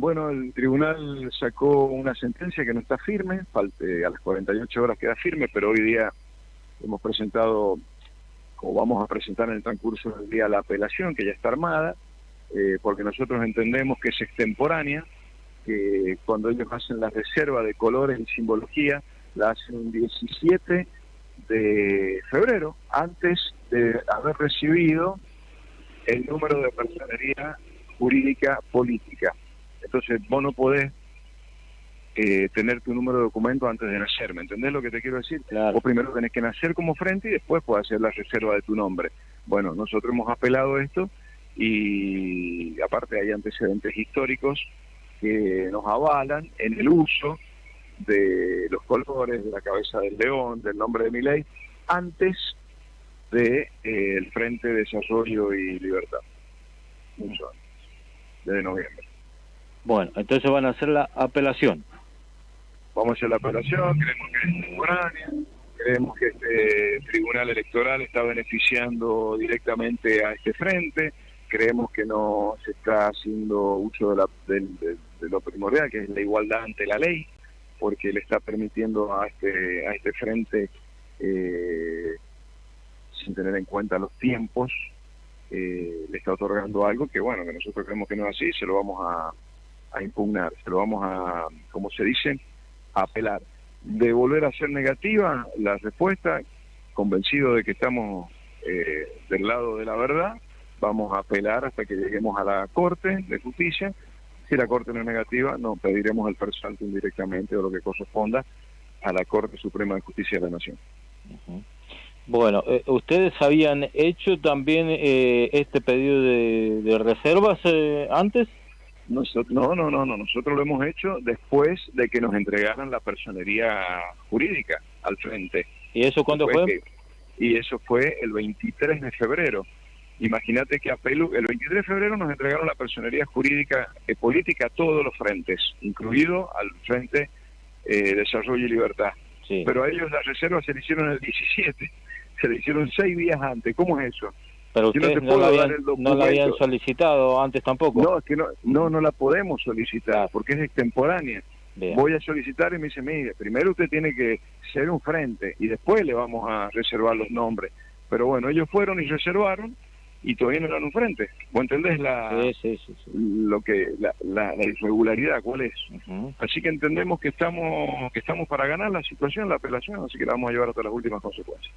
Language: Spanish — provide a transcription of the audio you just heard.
Bueno, el tribunal sacó una sentencia que no está firme, falte, a las 48 horas queda firme, pero hoy día hemos presentado, como vamos a presentar en el transcurso del día, la apelación, que ya está armada, eh, porque nosotros entendemos que es extemporánea, que cuando ellos hacen la reserva de colores y simbología, la hacen un 17 de febrero, antes de haber recibido el número de personería jurídica política. Entonces vos no podés eh, tener tu número de documento antes de nacer, ¿me entendés lo que te quiero decir? Vos primero tenés que nacer como frente y después puedes hacer la reserva de tu nombre. Bueno, nosotros hemos apelado esto y aparte hay antecedentes históricos que nos avalan en el uso de los colores, de la cabeza del león, del nombre de mi ley, antes de eh, el Frente de Desarrollo y Libertad. Mucho antes, desde noviembre. Bueno, entonces van a hacer la apelación. Vamos a hacer la apelación, creemos que es temporánea, creemos que este tribunal electoral está beneficiando directamente a este frente, creemos que no se está haciendo uso de, la, de lo primordial, que es la igualdad ante la ley, porque le está permitiendo a este, a este frente, eh, sin tener en cuenta los tiempos, eh, le está otorgando algo que, bueno, que nosotros creemos que no es así, se lo vamos a, impugnar, se lo vamos a, como se dice, a apelar. De volver a ser negativa la respuesta, convencido de que estamos eh, del lado de la verdad, vamos a apelar hasta que lleguemos a la Corte de Justicia si la Corte no es negativa, no pediremos el personal directamente o lo que corresponda a la Corte Suprema de Justicia de la Nación. Bueno, eh, ¿ustedes habían hecho también eh, este pedido de, reservas eh, antes? No, no, no, no, nosotros lo hemos hecho después de que nos entregaran la personería jurídica al frente. ¿Y eso cuándo fue? y eso fue el 23 de febrero. Imagínate que a Pelu, el 23 de febrero nos entregaron la personería jurídica y política a todos los frentes, incluido al Frente eh, Desarrollo y Libertad. Pero a ellos las reservas se le hicieron el 17, se le hicieron seis días antes. ¿Cómo es eso? Pero ustedes no, la habían, solicitado antes tampoco. No, es que no, no, no la podemos solicitar porque es extemporánea. Voy a solicitar y me dice, mire, primero usted tiene que ser un frente y después le vamos a reservar los nombres. Pero bueno, ellos fueron y reservaron y todavía no eran un frente. ¿Vos entendés la, lo que la, irregularidad cuál es? Así que entendemos que estamos que estamos para ganar la situación, la apelación, así que la vamos a llevar hasta las últimas consecuencias.